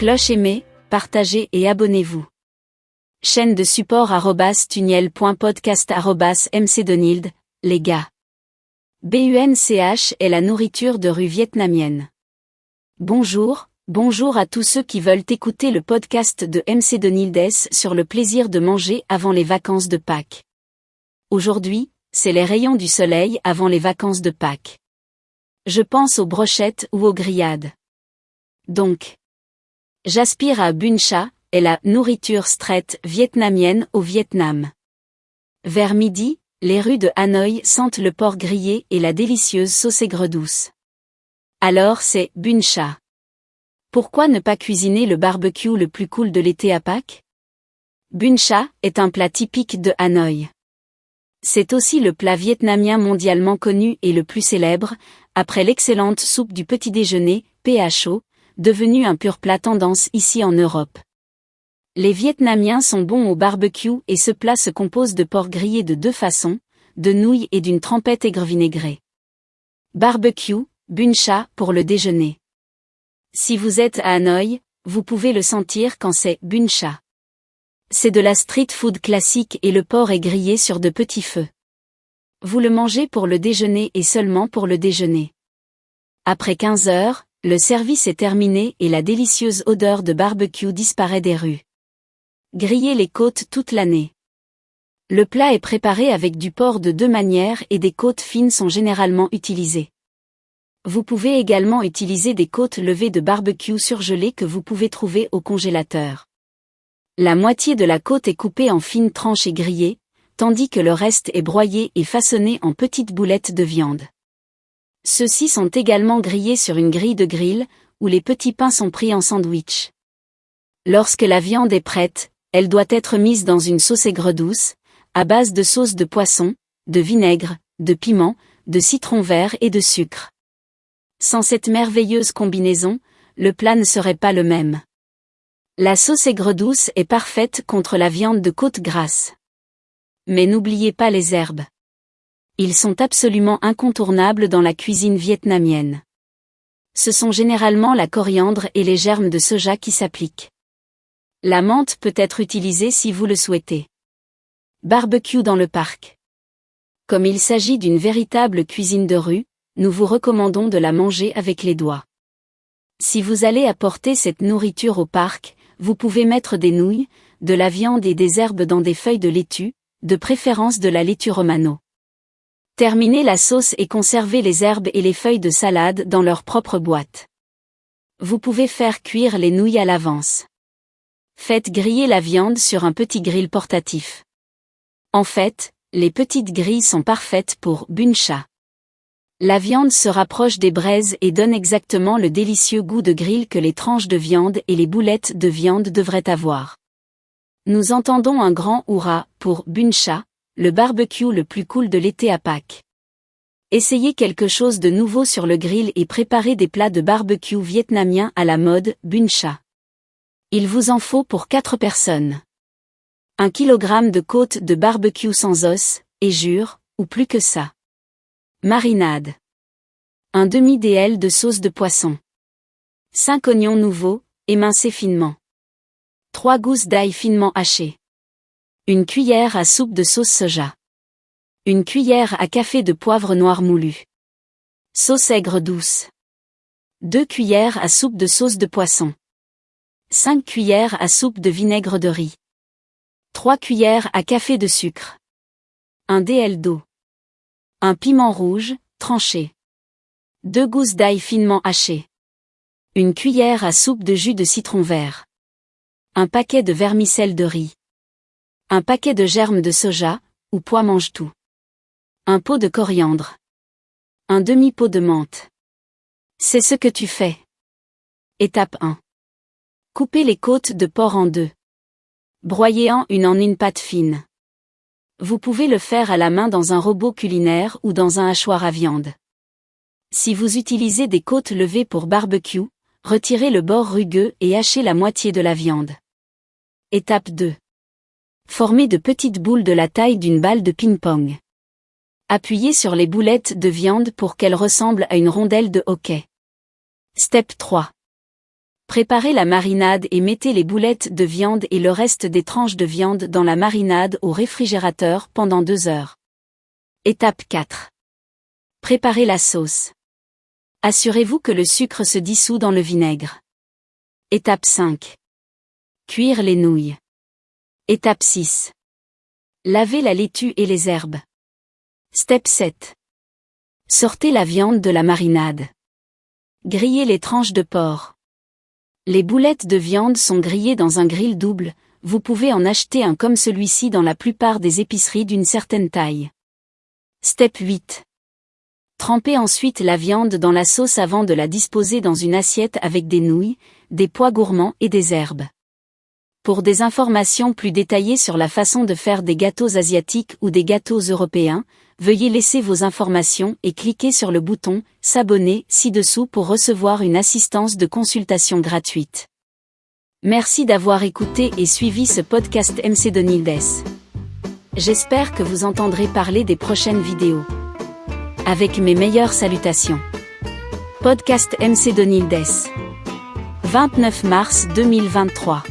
Cloche aimée, partagez et abonnez-vous. Chaîne de support tuniel.podcast les gars. BUNCH est la nourriture de rue vietnamienne. Bonjour, bonjour à tous ceux qui veulent écouter le podcast de MC Donildes sur le plaisir de manger avant les vacances de Pâques. Aujourd'hui, c'est les rayons du soleil avant les vacances de Pâques. Je pense aux brochettes ou aux grillades. Donc, j'aspire à Bun Cha, et la nourriture straight vietnamienne au Vietnam. Vers midi, les rues de Hanoï sentent le porc grillé et la délicieuse sauce aigre douce. Alors c'est Bun Cha. Pourquoi ne pas cuisiner le barbecue le plus cool de l'été à Pâques? Bun Cha est un plat typique de Hanoï. C'est aussi le plat vietnamien mondialement connu et le plus célèbre, après l'excellente soupe du petit déjeuner, PHO, devenue un pur plat tendance ici en Europe. Les Vietnamiens sont bons au barbecue et ce plat se compose de porc grillé de deux façons, de nouilles et d'une trempette aigre vinaigrée. Barbecue, bun cha pour le déjeuner. Si vous êtes à Hanoï, vous pouvez le sentir quand c'est bun cha. C'est de la street food classique et le porc est grillé sur de petits feux. Vous le mangez pour le déjeuner et seulement pour le déjeuner. Après 15 heures, le service est terminé et la délicieuse odeur de barbecue disparaît des rues. Griller les côtes toute l'année. Le plat est préparé avec du porc de deux manières et des côtes fines sont généralement utilisées. Vous pouvez également utiliser des côtes levées de barbecue surgelées que vous pouvez trouver au congélateur. La moitié de la côte est coupée en fines tranches et grillée, tandis que le reste est broyé et façonné en petites boulettes de viande. Ceux-ci sont également grillés sur une grille de grill, où les petits pains sont pris en sandwich. Lorsque la viande est prête, elle doit être mise dans une sauce aigre douce, à base de sauce de poisson, de vinaigre, de piment, de citron vert et de sucre. Sans cette merveilleuse combinaison, le plat ne serait pas le même. La sauce aigre douce est parfaite contre la viande de côte grasse. Mais n'oubliez pas les herbes. Ils sont absolument incontournables dans la cuisine vietnamienne. Ce sont généralement la coriandre et les germes de soja qui s'appliquent. La menthe peut être utilisée si vous le souhaitez. Barbecue dans le parc. Comme il s'agit d'une véritable cuisine de rue, nous vous recommandons de la manger avec les doigts. Si vous allez apporter cette nourriture au parc, vous pouvez mettre des nouilles, de la viande et des herbes dans des feuilles de laitue, de préférence de la laitue romano. Terminez la sauce et conservez les herbes et les feuilles de salade dans leur propre boîte. Vous pouvez faire cuire les nouilles à l'avance. Faites griller la viande sur un petit grill portatif. En fait, les petites grilles sont parfaites pour buncha. La viande se rapproche des braises et donne exactement le délicieux goût de grill que les tranches de viande et les boulettes de viande devraient avoir. Nous entendons un grand hurrah pour Buncha, le barbecue le plus cool de l'été à Pâques. Essayez quelque chose de nouveau sur le grill et préparez des plats de barbecue vietnamien à la mode Buncha. Il vous en faut pour 4 personnes. 1 kg de côte de barbecue sans os, et jure, ou plus que ça. Marinade. Un demi-DL de sauce de poisson. 5 oignons nouveaux, émincés finement. 3 gousses d'ail finement hachées. Une cuillère à soupe de sauce soja. Une cuillère à café de poivre noir moulu. Sauce aigre douce. 2 cuillères à soupe de sauce de poisson. 5 cuillères à soupe de vinaigre de riz. 3 cuillères à café de sucre. Un DL d'eau. Un piment rouge, tranché. Deux gousses d'ail finement hachées. Une cuillère à soupe de jus de citron vert. Un paquet de vermicelle de riz. Un paquet de germes de soja, ou pois mange tout. Un pot de coriandre. Un demi-pot de menthe. C'est ce que tu fais. Étape 1. Coupez les côtes de porc en deux. Broyez en une en une pâte fine. Vous pouvez le faire à la main dans un robot culinaire ou dans un hachoir à viande. Si vous utilisez des côtes levées pour barbecue, retirez le bord rugueux et hachez la moitié de la viande. Étape 2. Formez de petites boules de la taille d'une balle de ping-pong. Appuyez sur les boulettes de viande pour qu'elles ressemblent à une rondelle de hockey. Step 3. Préparez la marinade et mettez les boulettes de viande et le reste des tranches de viande dans la marinade au réfrigérateur pendant 2 heures. Étape 4. Préparez la sauce. Assurez-vous que le sucre se dissout dans le vinaigre. Étape 5. Cuire les nouilles. Étape 6. Lavez la laitue et les herbes. Step 7. Sortez la viande de la marinade. Grillez les tranches de porc. Les boulettes de viande sont grillées dans un grill double, vous pouvez en acheter un comme celui-ci dans la plupart des épiceries d'une certaine taille. Step 8. Trempez ensuite la viande dans la sauce avant de la disposer dans une assiette avec des nouilles, des pois gourmands et des herbes. Pour des informations plus détaillées sur la façon de faire des gâteaux asiatiques ou des gâteaux européens, veuillez laisser vos informations et cliquez sur le bouton S'abonner ci-dessous pour recevoir une assistance de consultation gratuite. Merci d'avoir écouté et suivi ce podcast MC Donildes. J'espère que vous entendrez parler des prochaines vidéos. Avec mes meilleures salutations. Podcast MC Donildes. 29 mars 2023.